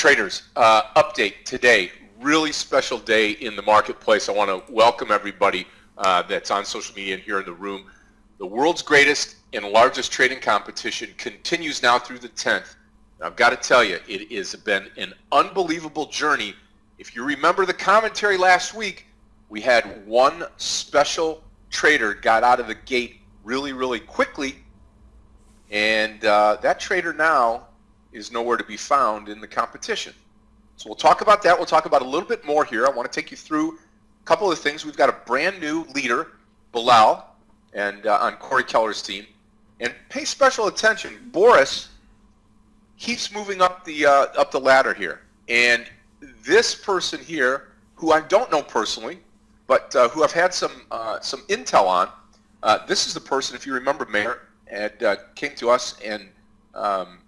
traders, uh, update today. Really special day in the marketplace. I want to welcome everybody uh, that's on social media and here in the room. The world's greatest and largest trading competition continues now through the 10th. I've got to tell you, it has been an unbelievable journey. If you remember the commentary last week, we had one special trader got out of the gate really, really quickly, and uh, that trader now is nowhere to be found in the competition. So we'll talk about that. We'll talk about a little bit more here. I want to take you through a couple of things. We've got a brand new leader, Bilal, and uh, on Corey Keller's team. And pay special attention. Boris keeps moving up the uh, up the ladder here, and this person here, who I don't know personally, but uh, who I've had some uh, some intel on, uh, this is the person. If you remember, Mayor had uh, came to us and um,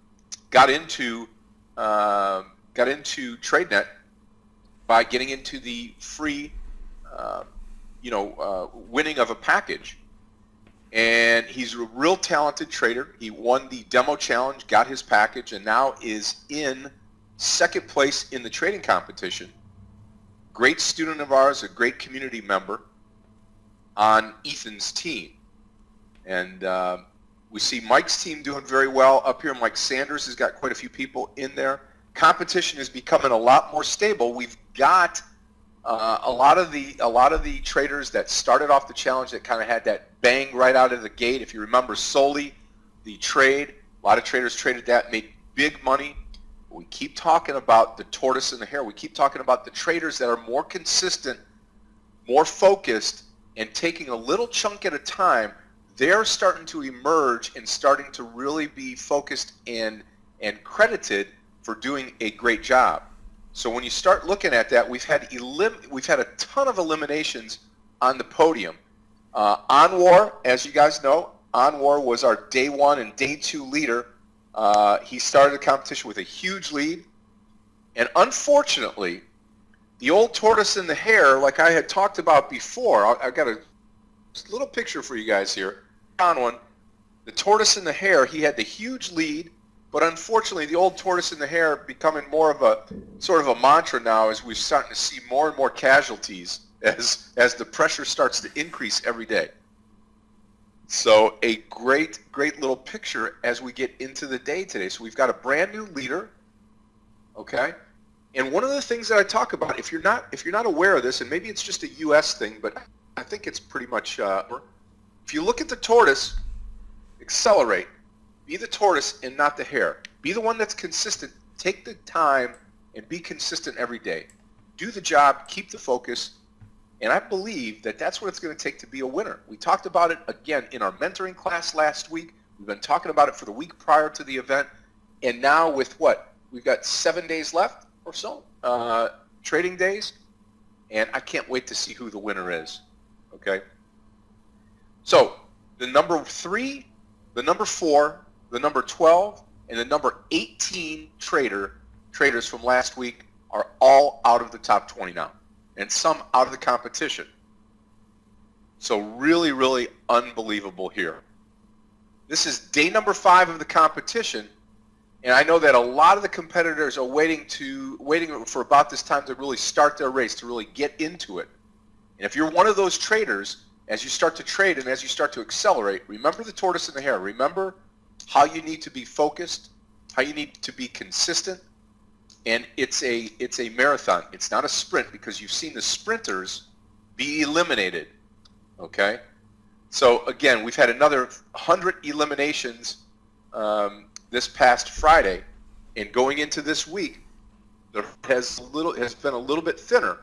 got into uh, got into TradeNet by getting into the free, uh, you know, uh, winning of a package. And he's a real talented trader. He won the demo challenge, got his package, and now is in second place in the trading competition. Great student of ours, a great community member on Ethan's team. And uh, we see Mike's team doing very well up here. Mike Sanders has got quite a few people in there. Competition is becoming a lot more stable. We've got uh, a lot of the a lot of the traders that started off the challenge that kind of had that bang right out of the gate. If you remember solely the trade, a lot of traders traded that, made big money. We keep talking about the tortoise and the hare. We keep talking about the traders that are more consistent, more focused, and taking a little chunk at a time they're starting to emerge and starting to really be focused in and credited for doing a great job. So when you start looking at that, we've had elim we've had a ton of eliminations on the podium. Uh, Anwar, as you guys know, Anwar was our day one and day two leader. Uh, he started the competition with a huge lead, and unfortunately, the old tortoise and the hare, like I had talked about before, I've got a little picture for you guys here The tortoise and the hare, he had the huge lead, but unfortunately the old tortoise and the hare becoming more of a sort of a mantra now as we're starting to see more and more casualties as, as the pressure starts to increase every day. So a great, great little picture as we get into the day today. So we've got a brand new leader, okay? And one of the things that I talk about, if you're not, if you're not aware of this, and maybe it's just a U.S. thing, but I think it's pretty much uh, if you look at the tortoise, accelerate. Be the tortoise and not the hare. Be the one that's consistent. Take the time and be consistent every day. Do the job, keep the focus, and I believe that that's what it's going to take to be a winner. We talked about it again in our mentoring class last week. We've been talking about it for the week prior to the event. And now with what? We've got seven days left or so, uh, trading days. And I can't wait to see who the winner is. Okay? So the number three, the number four, the number 12, and the number 18 trader traders from last week are all out of the top 20 now, and some out of the competition. So really, really unbelievable here. This is day number five of the competition, and I know that a lot of the competitors are waiting to waiting for about this time to really start their race, to really get into it. And if you're one of those traders, as you start to trade and as you start to accelerate, remember the tortoise and the hare. Remember how you need to be focused, how you need to be consistent, and it's a it's a marathon. It's not a sprint because you've seen the sprinters be eliminated. Okay, so again, we've had another hundred eliminations um, this past Friday, and going into this week, there has little has been a little bit thinner.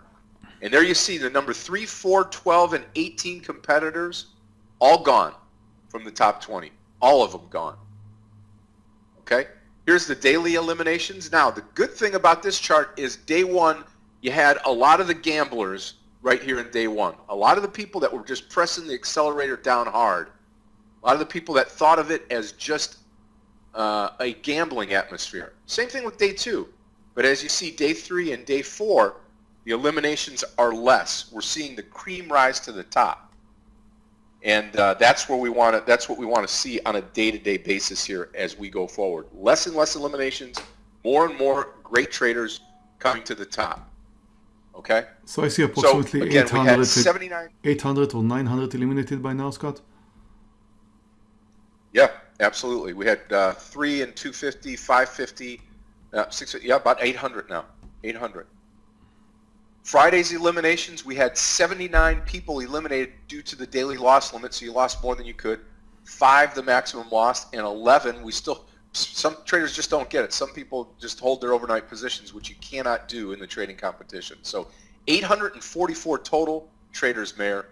And there you see the number 3, 4, 12, and 18 competitors all gone from the top 20. All of them gone. Okay? Here's the daily eliminations. Now, the good thing about this chart is day one, you had a lot of the gamblers right here in day one. A lot of the people that were just pressing the accelerator down hard. A lot of the people that thought of it as just uh, a gambling atmosphere. Same thing with day two. But as you see, day three and day four, the eliminations are less. We're seeing the cream rise to the top. And uh, that's where we want to, that's what we want to see on a day-to-day -day basis here as we go forward. Less and less eliminations, More and more great traders coming to the top. Okay? So I see approximately so, again, 800, 79... 800 or 900 eliminated by now, Scott? Yeah, absolutely. We had uh, 3 and 250, 550, uh, 6, yeah, about 800 now. 800. Friday's eliminations, we had 79 people eliminated due to the daily loss limit, so you lost more than you could. Five, the maximum loss, and 11, we still, some traders just don't get it. Some people just hold their overnight positions, which you cannot do in the trading competition. So 844 total traders, Meir,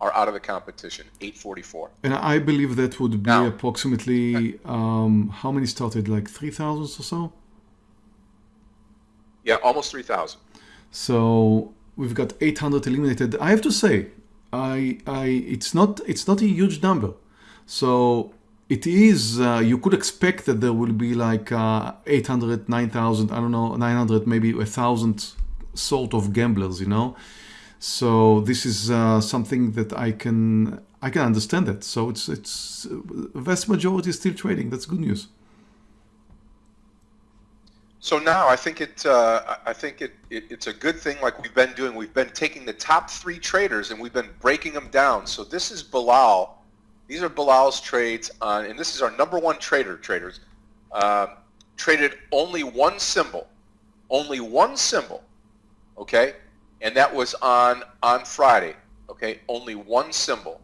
are out of the competition, 844. And I believe that would be now, approximately, um, how many started, like 3,000 or so? Yeah, almost 3,000. So we've got 800 eliminated. I have to say, I, I, it's not, it's not a huge number. So it is, uh, you could expect that there will be like uh, 800, 9,000, I don't know, 900, maybe a thousand sort of gamblers, you know. So this is uh, something that I can, I can understand that. So it's, it's, vast majority is still trading. That's good news. So now I think it, uh, I think it, it, it's a good thing like we've been doing. We've been taking the top three traders and we've been breaking them down. So this is Bilal. These are Bilal's trades on, and this is our number one trader traders. Um, traded only one symbol, only one symbol, okay, and that was on on Friday, okay, only one symbol,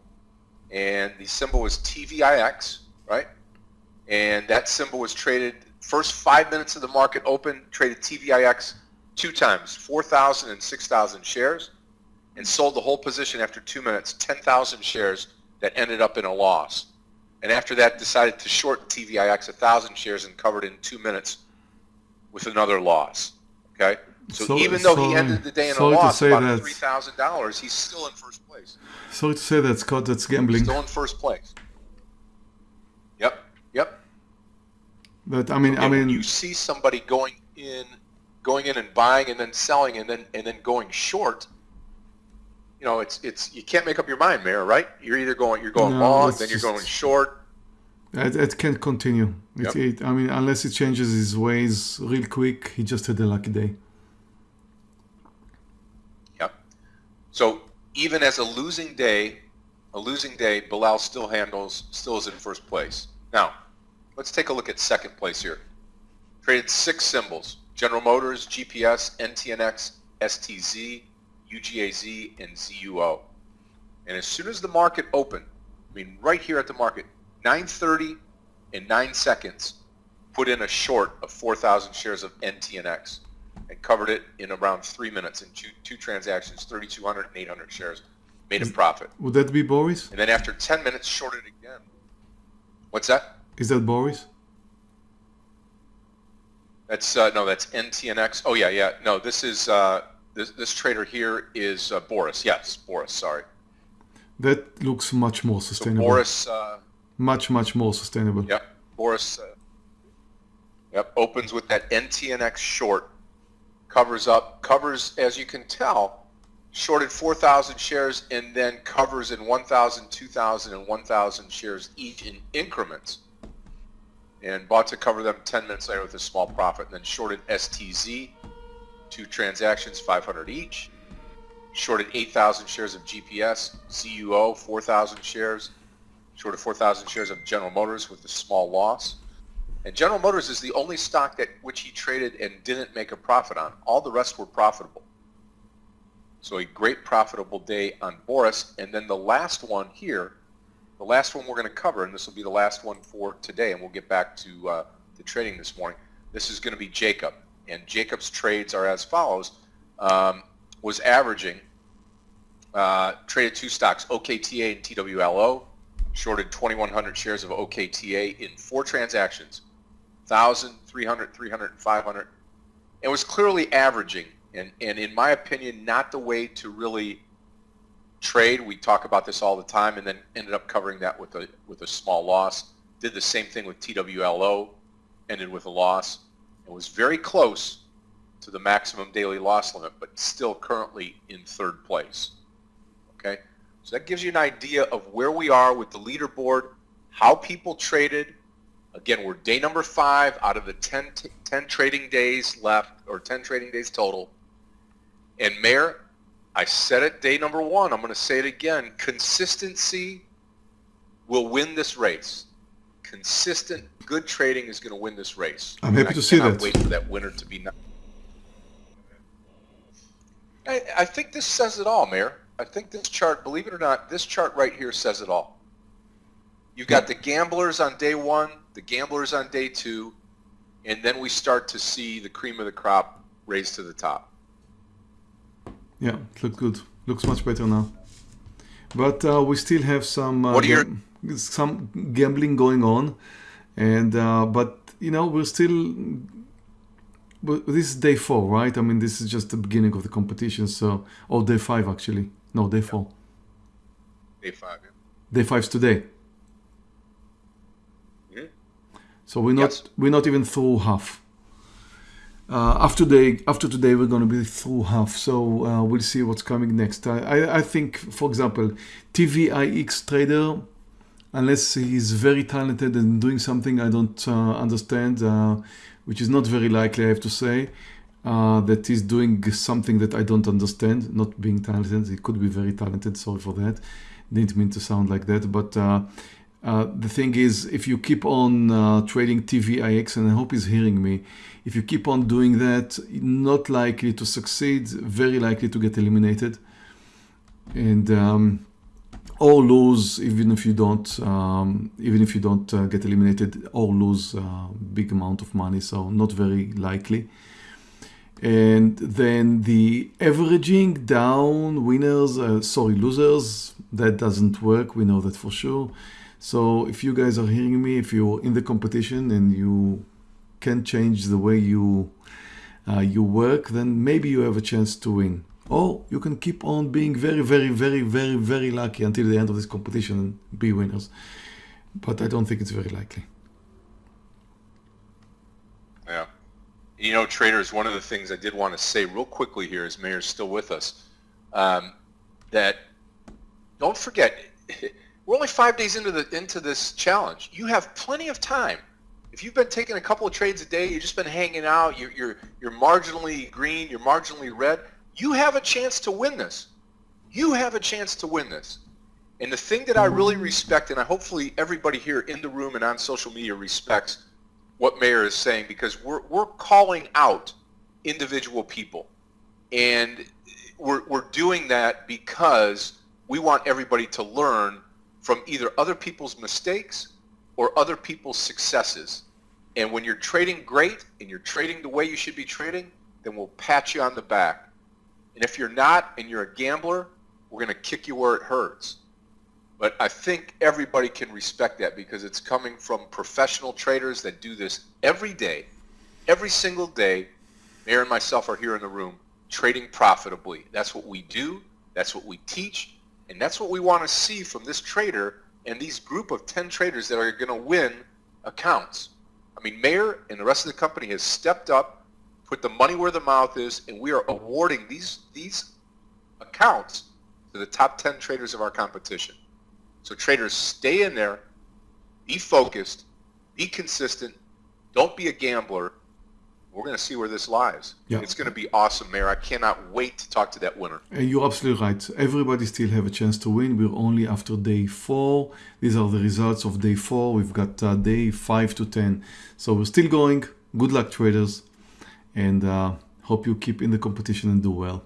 and the symbol was TVIX, right, and that symbol was traded First five minutes of the market open, traded TVIX two times, 4,000 and 6,000 shares, and sold the whole position after two minutes, 10,000 shares that ended up in a loss. And after that, decided to short TVIX 1,000 shares and covered in two minutes with another loss. Okay? So, so even though he ended the day in a loss about $3,000, he's still in first place. Sorry to say that, Scott, that's gambling. He's Still in first place. Yep, yep. But I mean, and I mean, you see somebody going in, going in and buying and then selling and then and then going short. You know, it's it's you can't make up your mind, Meir. Right? You're either going you're going no, long, then you're going short. It, it can't continue. Yep. It, I mean, unless he changes his ways real quick, he just had a lucky day. Yep. So even as a losing day, a losing day, Bilal still handles, still is in first place. Now, Let's take a look at second place here. Traded six symbols, General Motors, GPS, NTNX, STZ, UGAZ, and ZUO. And as soon as the market opened, I mean right here at the market, 9.30 and 9 seconds, put in a short of 4,000 shares of NTNX and covered it in around three minutes in two, two transactions, 3,200 and 800 shares. Made a profit. Would that be Boris? And then after 10 minutes, shorted again. What's that? Is that Boris? That's uh, no, that's NTNX. Oh yeah, yeah. No, this is uh, this this trader here is uh, Boris. Yes, Boris. Sorry. That looks much more sustainable. So Boris. Uh, much much more sustainable. Yep. Boris. Uh, yep. Opens with that NTNX short. Covers up. Covers as you can tell. Shorted 4,000 shares and then covers in 1,000, 2,000, and 1,000 shares each in increments and bought to cover them 10 minutes later with a small profit. And then shorted STZ, two transactions, 500 each. Shorted 8,000 shares of GPS, ZUO, 4,000 shares. Shorted 4,000 shares of General Motors with a small loss. And General Motors is the only stock that which he traded and didn't make a profit on. All the rest were profitable. So a great profitable day on Boris. And then the last one here the last one we're going to cover, and this will be the last one for today, and we'll get back to uh, the trading this morning. This is going to be Jacob, and Jacob's trades are as follows. Um, was averaging, uh, traded two stocks, OKTA and TWLO, shorted 2,100 shares of OKTA in four transactions, 1,000, 300, 300, and 500. It was clearly averaging, and, and in my opinion, not the way to really trade. We talk about this all the time, and then ended up covering that with a with a small loss. Did the same thing with TWLO, ended with a loss, It was very close to the maximum daily loss limit, but still currently in third place. Okay, so that gives you an idea of where we are with the leaderboard, how people traded. Again, we're day number five out of the 10, 10 trading days left, or 10 trading days total. And Meir, I said it day number one. I'm going to say it again. Consistency will win this race. Consistent, good trading is going to win this race. I'm happy to see that. Wait for that winner to be. I, I think this says it all, Meir. I think this chart, believe it or not, this chart right here says it all. You've got the gamblers on day one, the gamblers on day two, and then we start to see the cream of the crop raise to the top. Yeah, it looks good. Looks much better now. But uh, we still have some uh, What are your- gam- some gambling going on, and uh, but you know we're still. This is day four, right? I mean, this is just the beginning of the competition. So, or day five actually. No, day four. Day five. yeah. Day five's today. Mhm. So we're not Yes. we're not even through half. Uh, after today, after today, we're going to be through half. So uh, we'll see what's coming next. I, I, I think, for example, TVIX trader, unless he's very talented and doing something I don't uh, understand, uh, which is not very likely, I have to say, uh, that he's doing something that I don't understand. Not being talented, he could be very talented. Sorry for that. Didn't mean to sound like that, but. Uh, uh, the thing is, if you keep on uh, trading TVIX, and I hope he's hearing me, if you keep on doing that, not likely to succeed, very likely to get eliminated, and um, or lose even if you don't, um, even if you don't uh, get eliminated, or lose a big amount of money. So not very likely. And then the averaging down winners, uh, sorry, losers, that doesn't work. We know that for sure. So if you guys are hearing me, if you're in the competition and you can change the way you uh, you work, then maybe you have a chance to win. Or you can keep on being very, very, very, very, very lucky until the end of this competition and be winners. But I don't think it's very likely. Yeah. You know, traders, one of the things I did want to say real quickly here is Meir's still with us, um, that don't forget, we're only five days into the into this challenge. You have plenty of time. If you've been taking a couple of trades a day, you've just been hanging out, you're, you're, you're marginally green, you're marginally red, you have a chance to win this. You have a chance to win this. And the thing that I really respect, and I hopefully everybody here in the room and on social media respects what Meir is saying, because we're, we're calling out individual people. And we're, we're doing that because we want everybody to learn from either other people's mistakes or other people's successes. And when you're trading great and you're trading the way you should be trading, then we'll pat you on the back. And if you're not and you're a gambler, we're going to kick you where it hurts. But I think everybody can respect that because it's coming from professional traders that do this every day, every single day. Meir and myself are here in the room trading profitably. That's what we do. That's what we teach. And that's what we want to see from this trader and these group of 10 traders that are going to win accounts. I mean, Meir and the rest of the company has stepped up, put the money where the mouth is, and we are awarding these, these accounts to the top 10 traders of our competition. So traders, stay in there, be focused, be consistent, don't be a gambler. We're going to see where this lies. Yeah. It's going to be awesome, Meir. I cannot wait to talk to that winner. Uh, You're absolutely right. Everybody still have a chance to win. We're only after day four. These are the results of day four. We've got uh, day five to ten. So we're still going. Good luck, traders, and uh, hope you keep in the competition and do well.